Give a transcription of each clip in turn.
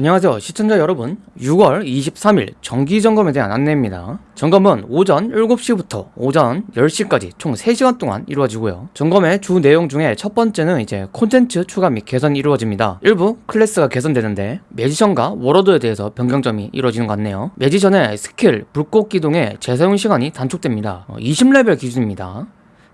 안녕하세요 시청자 여러분. 6월 23일 정기점검에 대한 안내입니다. 점검은 오전 7시부터 오전 10시까지 총 3시간 동안 이루어지고요. 점검의 주 내용 중에 첫 번째는 이제 콘텐츠 추가 및 개선이 이루어집니다. 일부 클래스가 개선되는데 매지션과 워로드에 대해서 변경점이 이루어지는 것 같네요. 매지션의 스킬, 불꽃 기동의 재사용 시간이 단축됩니다. 20레벨 기준입니다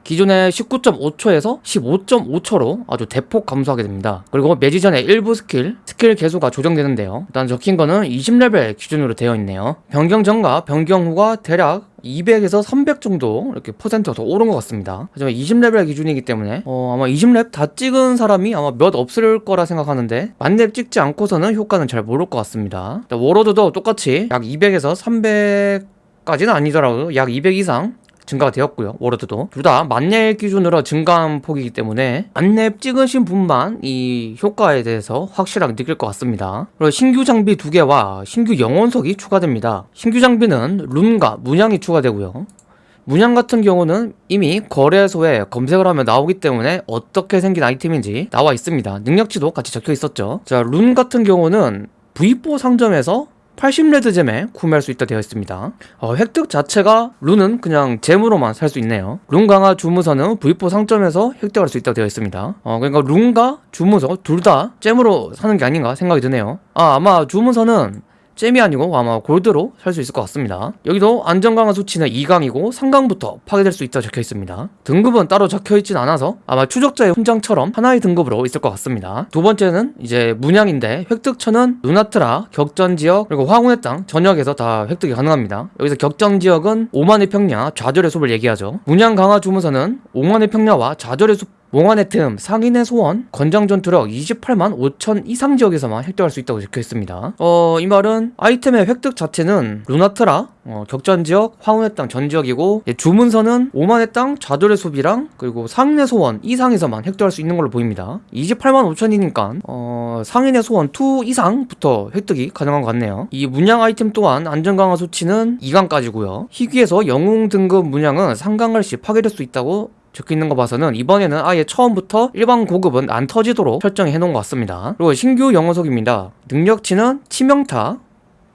기존의 19.5초에서 15.5초로 아주 대폭 감소하게 됩니다. 그리고 매지션의 일부 스킬, 스킬 계수가 조정되는데요. 일단 적힌 거는 20레벨 기준으로 되어 있네요. 변경 전과 변경 후가 대략 200에서 300 정도 이렇게 퍼센트가 더 오른 것 같습니다. 하지만 20레벨 기준이기 때문에 어, 아마 20렙 다 찍은 사람이 아마 몇 없을 거라 생각하는데 만렙 찍지 않고서는 효과는 잘 모를 것 같습니다. 워로드도 똑같이 약 200에서 300 까지는 아니더라도 약200 이상 증가가 되었고요. 워로드도. 둘 다 만렙 기준으로 증가한 폭이기 때문에 만렙 찍으신 분만 이 효과에 대해서 확실하게 느낄 것 같습니다. 그리고 신규 장비 두 개와 신규 영혼석이 추가됩니다. 신규 장비는 룬과 문양이 추가되고요. 문양 같은 경우는 이미 거래소에 검색을 하면 나오기 때문에 어떻게 생긴 아이템인지 나와 있습니다. 능력치도 같이 적혀 있었죠. 자룬 같은 경우는 V4 상점에서 80레드잼에 구매할 수 있다 되어 있습니다. 어, 획득 자체가 룬은 그냥 잼으로만 살 수 있네요. 룬 강화 주무서는 V4 상점에서 획득할 수 있다 되어 있습니다. 어, 그러니까 룬과 주무서 둘 다 잼으로 사는 게 아닌가 생각이 드네요. 아 아마 주무서는 잼이 아니고 아마 골드로 살 수 있을 것 같습니다. 여기도 안전강화 수치는 2강이고 3강부터 파괴될 수 있다 적혀 있습니다. 등급은 따로 적혀 있진 않아서 아마 추적자의 훈장처럼 하나의 등급으로 있을 것 같습니다. 두 번째는 이제 문양인데 획득처는 누나트라, 격전지역, 그리고 황혼의 땅 전역에서 다 획득이 가능합니다. 여기서 격전지역은 오만의 평야, 좌절의 숲을 얘기하죠. 문양 강화 주문서는 오만의 평야와 좌절의 숲 몽환의 틈, 상인의 소원, 권장전투력 28만 5천 이상 지역에서만 획득할 수 있다고 적혀있습니다. 어, 이 말은 아이템의 획득 자체는 루나트라, 어, 격전지역, 황혼의 땅 전지역이고 예, 주문서는 오만의 땅, 좌돌의 숲이랑 그리고 상인의 소원 이상에서만 획득할 수 있는 걸로 보입니다. 28만 5천이니까 어, 상인의 소원 2 이상부터 획득이 가능한 것 같네요. 이 문양 아이템 또한 안전강화 수치는 2강까지고요. 희귀에서 영웅 등급 문양은 3강을 시 파괴될 수 있다고 적혀 있는 거 봐서는 이번에는 아예 처음부터 일반 고급은 안 터지도록 설정해 놓은 것 같습니다 그리고 신규 영어석입니다 능력치는 치명타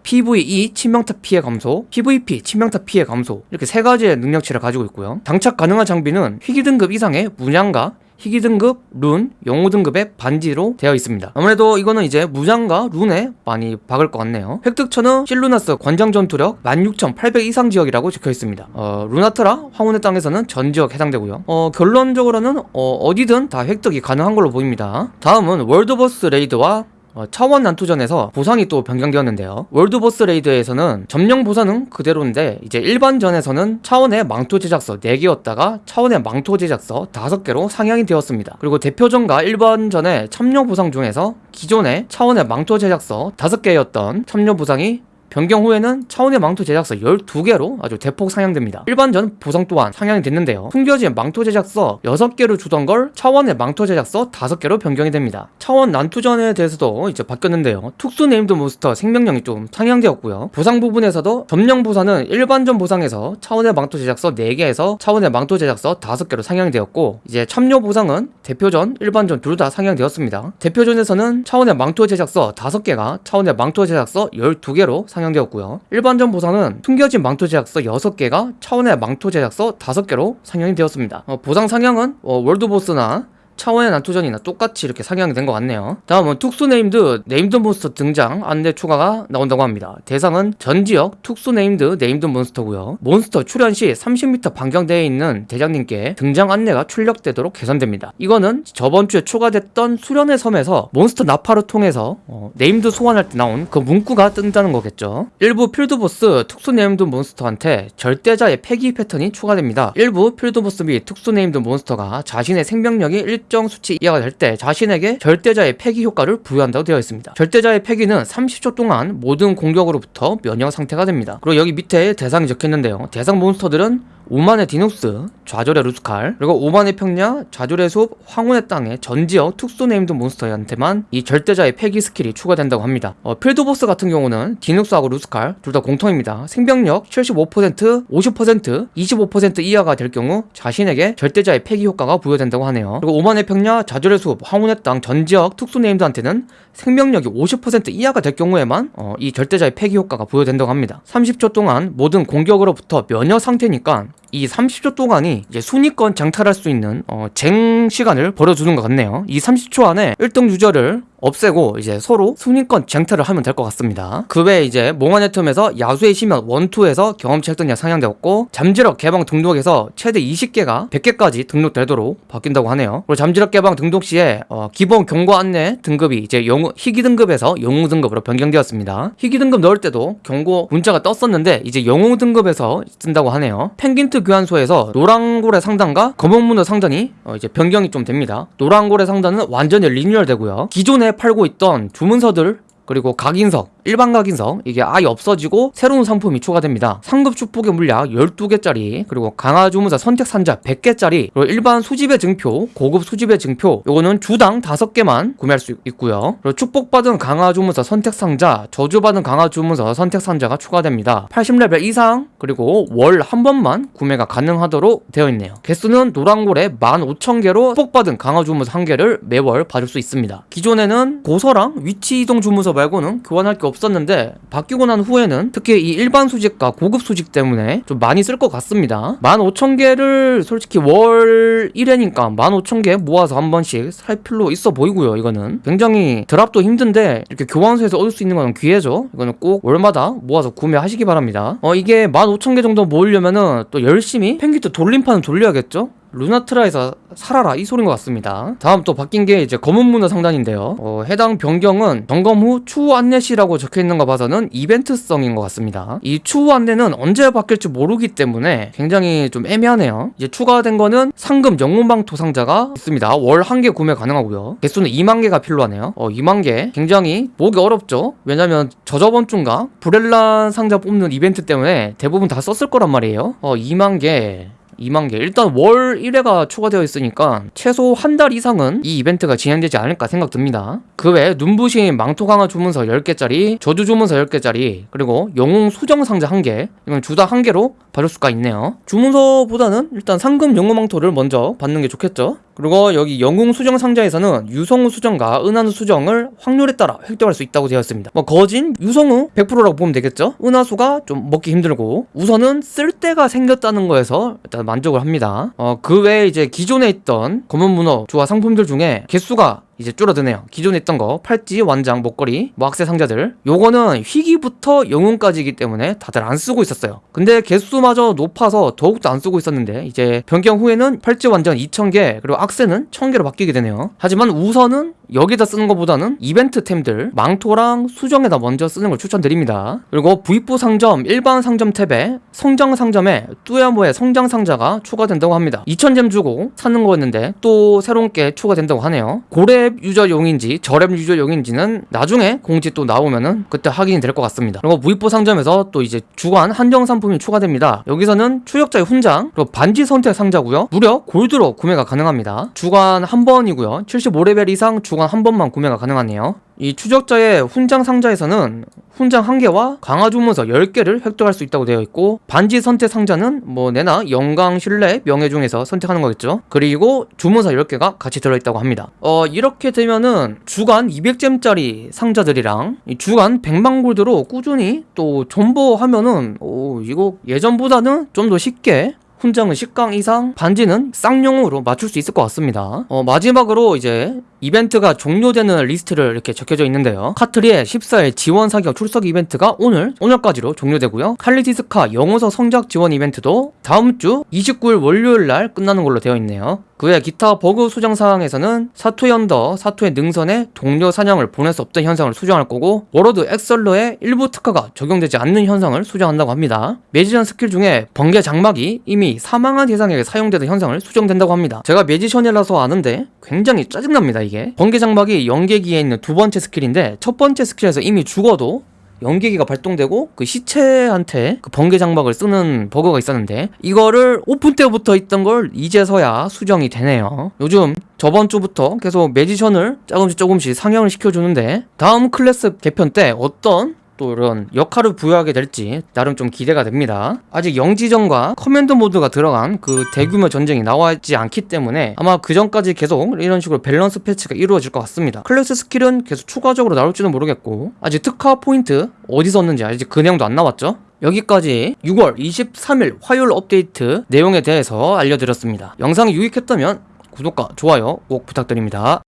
PVE 치명타 피해 감소, PVP 치명타 피해 감소 이렇게 세 가지의 능력치를 가지고 있고요 장착 가능한 장비는 희귀 등급 이상의 문양과 희귀 등급, 룬, 영웅 등급의 반지로 되어 있습니다. 아무래도 이거는 이제 무장과 룬에 많이 박을 것 같네요. 획득처는 실루나스 관장 전투력 16,800 이상 지역이라고 적혀 있습니다. 어, 루나트라 황혼의 땅에서는 전 지역 해당되고요. 어, 결론적으로는 어디든 다 획득이 가능한 걸로 보입니다. 다음은 월드보스 레이드와 어, 차원 난투전에서 보상이 또 변경되었는데요. 월드보스 레이드에서는 점령 보상은 그대로인데 이제 일반전에서는 차원의 망토 제작서 4개였다가 차원의 망토 제작서 5개로 상향이 되었습니다. 그리고 대표전과 일반전의 참여 보상 중에서 기존의 차원의 망토 제작서 5개였던 참여 보상이 변경 후에는 차원의 망토 제작서 12개로 아주 대폭 상향됩니다. 일반전 보상 또한 상향이 됐는데요. 숨겨진 망토 제작서 6개로 주던 걸 차원의 망토 제작서 5개로 변경이 됩니다. 차원 난투전에 대해서도 이제 바뀌었는데요. 특수 네임드 몬스터 생명력이 좀 상향되었고요. 보상 부분에서도 점령 보상은 일반전 보상에서 차원의 망토 제작서 4개에서 차원의 망토 제작서 5개로 상향이 되었고 이제 참여 보상은 대표전, 일반전 둘 다 상향되었습니다. 대표전에서는 차원의 망토 제작서 5개가 차원의 망토 제작서 12개로 상향 상향되었고요. 일반전 보상은 숨겨진 망토 제작서 6개가 차원의 망토 제작서 5개로 상향이 되었습니다. 어, 보상 상향은 어, 월드보스나 차원의 난투전이나 똑같이 이렇게 상향이 된 것 같네요. 다음은 특수 named 몬스터 등장 안내 추가가 나온다고 합니다. 대상은 전 지역 특수 named 몬스터고요. 몬스터 출현 시 30m 반경대에 있는 대장님께 등장 안내가 출력되도록 개선됩니다. 이거는 저번 주에 추가됐던 수련의 섬에서 몬스터 나팔을 통해서 어, named 소환할 때 나온 그 문구가 뜬다는 거겠죠. 일부 field boss 특수 named 몬스터한테 절대자의 패기 패턴이 추가됩니다. 일부 field boss 및 특수 named 몬스터가 자신의 생명력이 일정 수치 이하가 될 때 자신에게 절대자의 패기 효과를 부여한다고 되어 있습니다. 절대자의 패기는 30초 동안 모든 공격으로부터 면역 상태가 됩니다. 그리고 여기 밑에 대상이 적혀있는데요. 대상 몬스터들은 오만의 디눅스, 좌절의 루스칼 그리고 오만의 평야 좌절의 숲 황혼의 땅의 전 지역 특수 named 몬스터한테만 이 절대자의 패기 스킬이 추가된다고 합니다. 어, field boss 같은 경우는 디눅스하고 루스칼 둘 다 공통입니다. 생명력 75% 50% 25% 이하가 될 경우 자신에게 절대자의 패기 효과가 부여된다고 하네요. 그리고 오만의 평야 좌절의 숲 황혼의 땅 전 지역 특수 named한테는 생명력이 50% 이하가 될 경우에만 어, 이 절대자의 패기 효과가 부여된다고 합니다. 30초 동안 모든 공격으로부터 면역 상태니까 이 30초 동안이 이제 순위권 쟁탈할 수 있는 어, 쟁 시간을 벌어주는 것 같네요. 이 30초 안에 1등 유저를 없애고 이제 서로 순위권 쟁탈을 하면 될 것 같습니다. 그 외에 이제 몽환의 틈에서 야수의 심연 1, 2에서 경험치 획득량 상향되었고 잠재력 개방 등록에서 최대 20개가 100개까지 등록되도록 바뀐다고 하네요. 그리고 잠재력 개방 등록 시에 어, 기본 경고 안내 등급이 이제 영웅 희귀 등급에서 영웅 등급으로 변경되었습니다. 희귀 등급 넣을 때도 경고 문자가 떴었는데 이제 영웅 등급에서 쓴다고 하네요. 펭귄트 교환소에서 노랑고래 상단과 검은 문어 상단이 어, 이제 변경이 좀 됩니다. 노랑고래 상단은 완전히 리뉴얼 되고요. 기존에 팔고 있던 주문서들 그리고 각인석, 일반 각인석 이게 아예 없어지고 새로운 상품이 추가됩니다. 상급 축복의 물약 12개짜리 그리고 강화 주문서 선택 산자 100개짜리 그리고 일반 수집의 증표, 고급 수집의 증표 요거는 주당 5개만 구매할 수 있고요. 그리고 축복받은 강화 주문서 선택 상자, 저주받은 강화 주문서 선택 상자가 추가됩니다. 80레벨 이상 그리고 월 한 번만 구매가 가능하도록 되어 있네요. 개수는 노랑골에 15,000개로 축복받은 강화 주문서 한 개를 매월 받을 수 있습니다. 기존에는 고서랑 위치 이동 주문서 말고는 교환할 게 없었는데 바뀌고 난 후에는 특히 이 일반 수직과 고급 수직 때문에 좀 많이 쓸 것 같습니다. 15,000개를 솔직히 월 1회니까 15,000개 모아서 한 번씩 살 필요 있어 보이고요 이거는. 굉장히 드랍도 힘든데 이렇게 교환소에서 얻을 수 있는 건 기회죠. 이거는 꼭 월마다 모아서 구매하시기 바랍니다. 어 이게 15,000개 정도 모으려면은 또 열심히 펭귄트 돌림판을 돌려야겠죠 루나트라에서 살아라. 이 소리인 것 같습니다. 다음 또 바뀐 게 이제 검은 문어 상단인데요. 어, 해당 변경은 점검 후 추후 안내 시라고 적혀있는 거 봐서는 이벤트성인 것 같습니다. 이 추후 안내는 언제 바뀔지 모르기 때문에 굉장히 좀 애매하네요. 이제 추가된 거는 상금 영웅방토 상자가 있습니다. 월 한 개 구매 가능하고요. 개수는 2만 개가 필요하네요. 어 2만 개. 굉장히 모으기 어렵죠? 왜냐면 저저번 주인가? 브렐란 상자 뽑는 이벤트 때문에 대부분 다 썼을 거란 말이에요. 어 2만 개 2만 개. 일단 월 1회가 추가되어 있으니까 최소 한 달 이상은 이 이벤트가 진행되지 않을까 생각 듭니다. 그 외에 눈부신 망토 강화 주문서 10개짜리, 저주 주문서 10개짜리, 그리고 영웅 수정 상자 1개. 이건 주당 1개로 받을 수가 있네요. 주문서보다는 일단 상금 영웅 망토를 먼저 받는 게 좋겠죠. 그리고 여기 영웅 수정 상자에서는 유성우 수정과 은하수 수정을 확률에 따라 획득할 수 있다고 되어 있습니다. 뭐 거진 유성우 100%라고 보면 되겠죠? 은하수가 좀 먹기 힘들고 우선은 쓸데가 생겼다는 거에서 일단 만족을 합니다. 어, 그 외에 이제 기존에 있던 검은 문어 조화 상품들 중에 개수가 이제 줄어드네요. 기존에 있던 거 팔찌, 완장, 목걸이, 뭐 악세 상자들 요거는 희귀부터 영웅까지이기 때문에 다들 안 쓰고 있었어요. 근데 개수마저 높아서 더욱더 안 쓰고 있었는데 이제 변경 후에는 팔찌, 완장 2,000개 그리고 악세는 1,000개로 바뀌게 되네요. 하지만 우선은 여기다 쓰는 것보다는 이벤트템들 망토랑 수정에다 먼저 쓰는 걸 추천드립니다. 그리고 부입부 상점, 일반 상점 탭에 성장 상점에 뚜야모의 성장 상자가 추가된다고 합니다. 2,000잼 주고 사는 거였는데 또 새로운 게 추가된다고 하네요. 고렙 유저용인지 저렙 유저용인지는 나중에 공지 또 나오면은 그때 확인이 될 것 같습니다. 그리고 무입부 상점에서 또 이제 주간 한정 상품이 추가됩니다. 여기서는 추적자의 훈장 그리고 반지 선택 상자고요. 무려 골드로 구매가 가능합니다. 주간 한 번이고요. 75레벨 이상 주간 한 번만 구매가 가능하네요. 이 추적자의 훈장 상자에서는 훈장 1개와 강화 주문서 10개를 획득할 수 있다고 되어 있고 반지 선택 상자는 뭐 내나 영광, 신뢰, 명예 중에서 선택하는 거겠죠. 그리고 주문서 10개가 같이 들어있다고 합니다. 어 이렇게 되면은 주간 200잼짜리 상자들이랑 주간 100만 골드로 꾸준히 또 존버하면은 오 이거 예전보다는 좀 더 쉽게 훈장은 10강 이상, 반지는 쌍용으로 맞출 수 있을 것 같습니다. 어, 마지막으로 이제 이벤트가 종료되는 리스트를 이렇게 적혀져 있는데요. 카트리의 14일 지원 사격 출석 이벤트가 오늘, 오늘까지로 종료되고요. 칼리티스카 영어서 성장 지원 이벤트도 다음 주 29일 월요일 날 끝나는 걸로 되어 있네요. 그 외 기타 버그 수정 사항에서는 사토의 언더, 사토의 능선에 동료 사냥을 보낼 수 없던 현상을 수정할 거고 워로드 엑설러의 일부 특화가 적용되지 않는 현상을 수정한다고 합니다. 매지션 스킬 중에 번개 장막이 이미 사망한 대상에게 사용되던 현상을 수정된다고 합니다. 제가 매지션이라서 아는데 굉장히 짜증납니다 이게. 번개 장막이 연계기에 있는 두 번째 스킬인데 첫 번째 스킬에서 이미 죽어도 연계기가 발동되고 그 시체한테 그 번개 장막을 쓰는 버그가 있었는데 이거를 오픈 때부터 있던 걸 이제서야 수정이 되네요. 요즘 저번 주부터 계속 매지션을 조금씩 조금씩 상향을 시켜주는데 다음 클래스 개편 때 어떤 또 이런 역할을 부여하게 될지 나름 좀 기대가 됩니다. 아직 영지전과 command mode가 들어간 그 대규모 전쟁이 나와있지 않기 때문에 아마 그 전까지 계속 이런 식으로 밸런스 패치가 이루어질 것 같습니다. 클래스 스킬은 계속 추가적으로 나올지는 모르겠고 아직 특화 포인트 어디서 얻는지 아직 그 내용도 안 나왔죠? 여기까지 6월 23일 화요일 업데이트 내용에 대해서 알려드렸습니다. 영상이 유익했다면 구독과 좋아요 꼭 부탁드립니다.